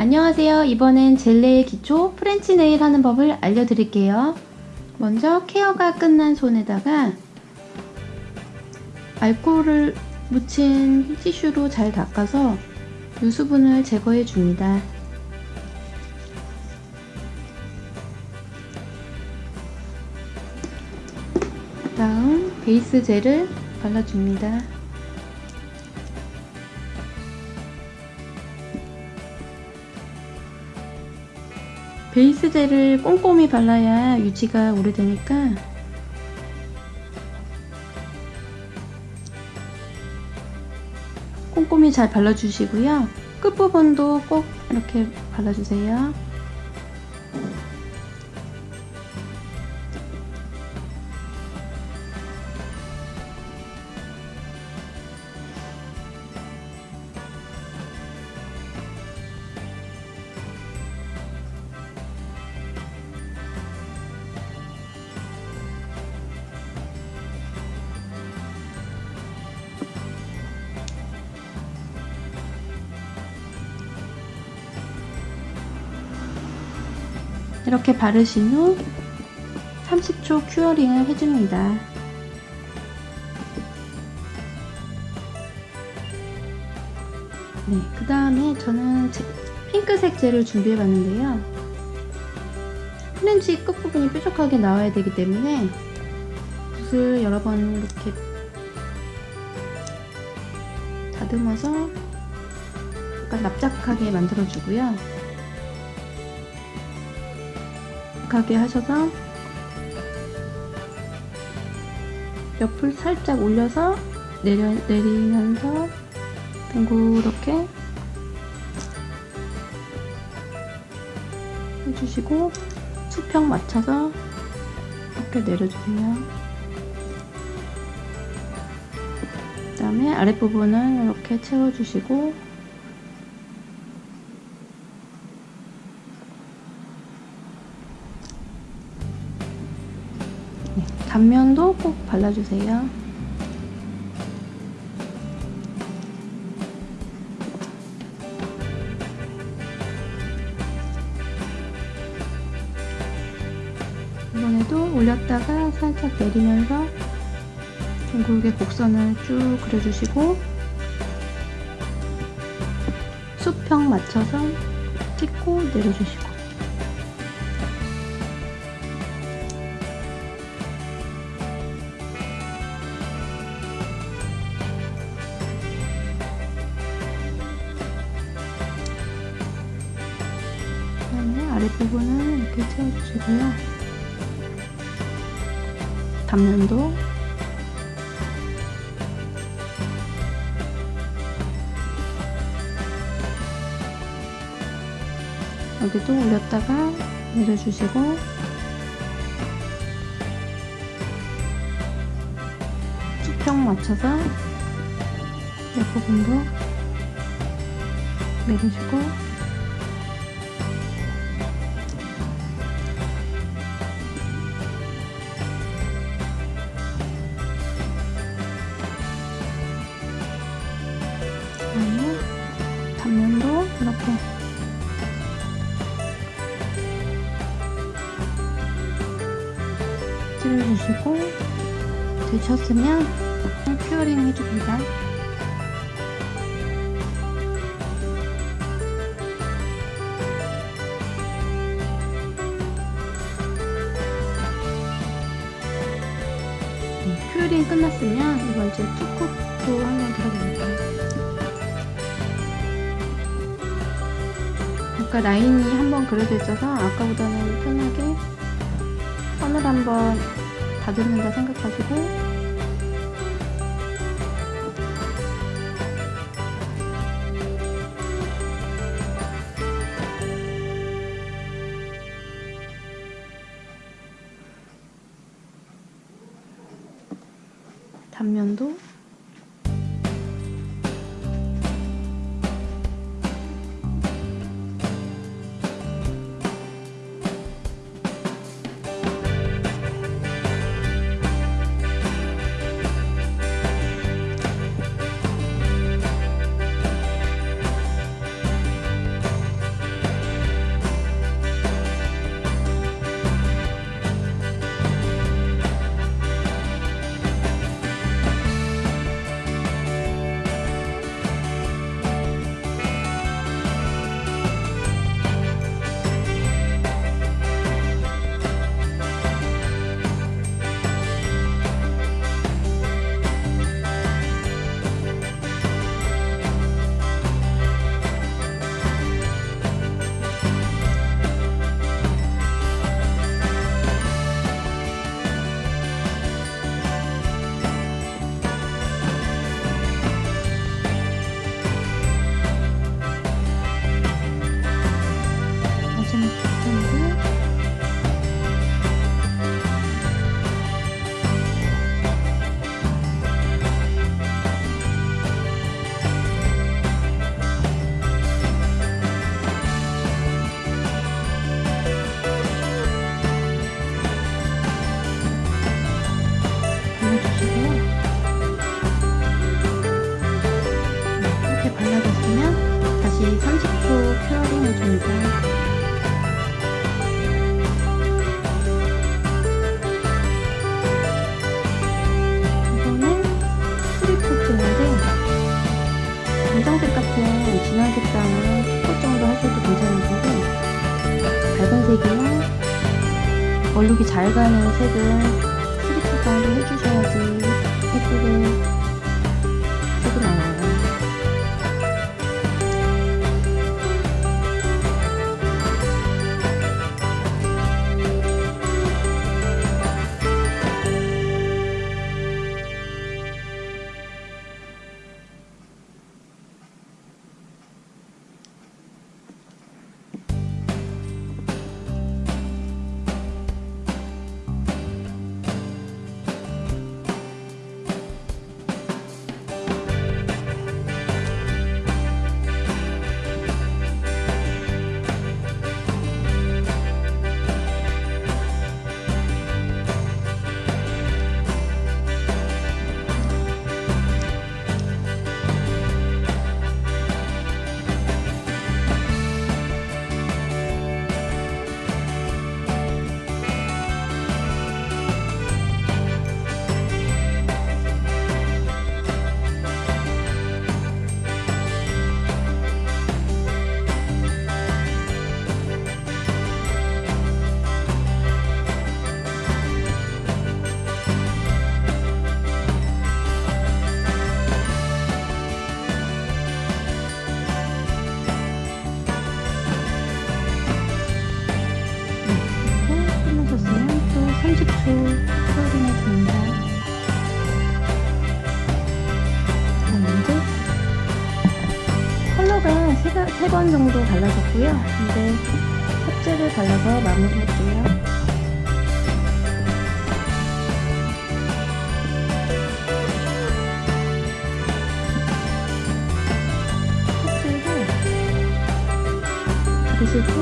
안녕하세요. 이번엔 젤네일 기초 프렌치 네일 하는 법을 알려드릴게요. 먼저 케어가 끝난 손에다가 알코올을 묻힌 티슈로 잘 닦아서 유수분을 제거해 줍니다. 다음 베이스 젤을 발라줍니다. 베이스 젤을 꼼꼼히 발라야 유지가 오래되니까 꼼꼼히 잘 발라주시고요. 끝부분도 꼭 이렇게 발라주세요. 이렇게 바르신 후 30초 curing을 해줍니다. 네, 그 다음에 저는 핑크색 젤을 준비해 봤는데요. 프렌치 끝부분이 뾰족하게 나와야 되기 때문에 붓을 여러 번 이렇게 다듬어서 약간 납작하게 만들어주고요. 가게 하셔서 옆을 살짝 올려서 내려, 내리면서 둥그렇게 해주시고 수평 맞춰서 이렇게 내려주세요. 그 다음에 아랫부분은 이렇게 채워주시고 단면도 꼭 발라주세요. 이번에도 올렸다가 살짝 내리면서 둥글게 곡선을 쭉 그려주시고 수평 맞춰서 찍고 내려주시고 이렇게 채워주시고요. 단면도 여기도 올렸다가 내려주시고 수평 맞춰서 옆부분도 내려주고 이렇게 찔러주시고 되셨으면 curing 해줍니다. 네, curing 끝났으면 이번 이제 two coat도 한번 들어갑니다. 아까 라인이 한번 그려져 있어서 아까보다는 편하게 선을 한번 다듬는다 생각하시고. 단면도 three coat인데 검정색 같은 색상은 two coat 정도 하셔도 괜찮으신데 밝은 색이나 얼룩이 잘 가는 색은 스리프 정도 해주셔야지 예쁘게 3번 정도 발라줬고요. 이제 탑재를 발라서 마무리할게요. 탑재를 드시고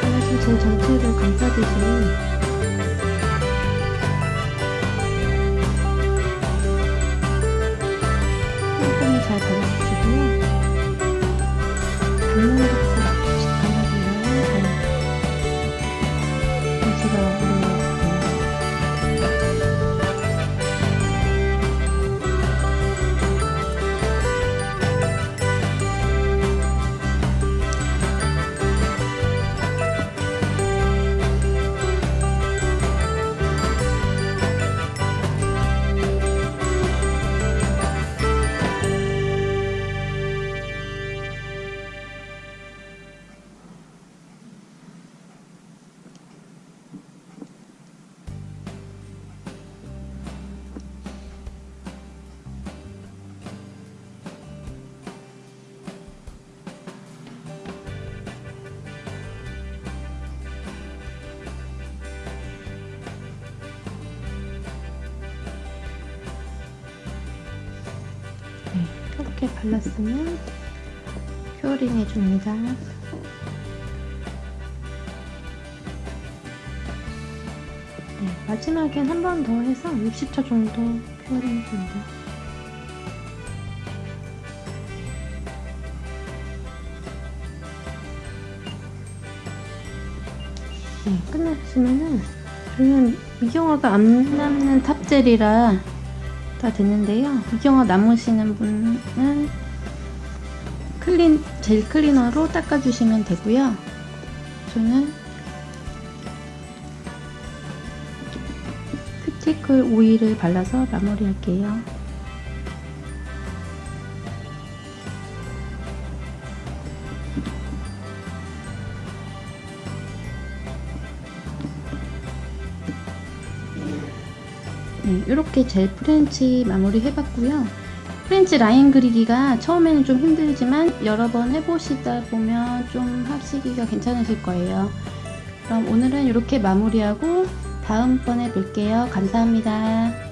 하나씩 제 전체를 감싸주시면 이렇게 발랐으면 curing 해줍니다. 네, 마지막엔 한 번 더 해서 60초 정도 curing 해줍니다. 네, 끝났으면은 저는 미경화가 안 남는 top젤이라 다 됐는데요. 미경화 남으시는 분은 clean 젤 클리너로 닦아주시면 되고요. 저는 큐티클 오일을 발라서 마무리할게요. 네, 이렇게 젤 프렌치 마무리 해봤고요. 프렌치 라인 그리기가 처음에는 좀 힘들지만 여러 번 해보시다 보면 좀 하시기가 괜찮으실 거예요. 그럼 오늘은 이렇게 마무리하고 다음번에 뵐게요. 감사합니다.